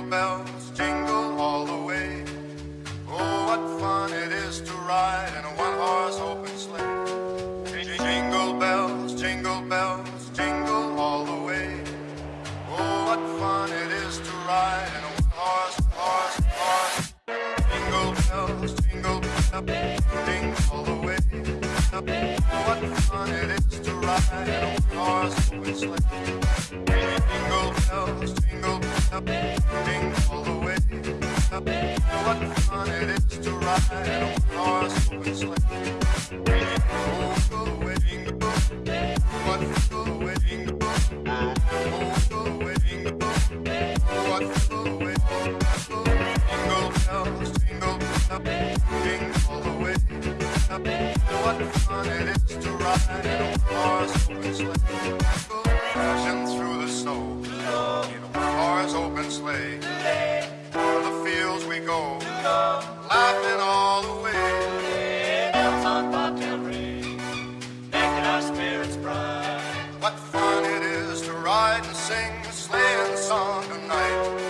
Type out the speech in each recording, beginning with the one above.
Jingle bells, jingle all the way. Oh, what fun it is to ride in a one-horse open sleigh. Jingle bells, jingle bells, jingle all the way. Oh, what fun it is to ride in a one-horse, horse, horse. Jingle bells, jingle bells, jingle all the way. Oh, what fun it is to ride in a one-horse open sleigh. What fun it is to ride in a one-horse open sleigh. Oh, go away, bells, what go away, bells. Oh, go away, bells, what go away, jingle bells, jingle bells, jingle all the way. What fun it is to ride in a one-horse open sleigh. Crashing through the snow in a one-horse open sleigh go, laughing all the way. Bells on bobtail Monterey, making our spirits bright. What fun it is to ride and sing a sleighing song tonight.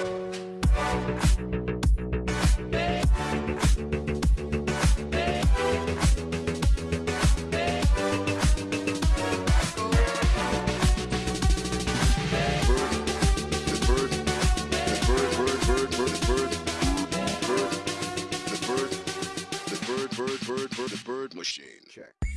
bird, bird, bird, bird, bird machine. Check.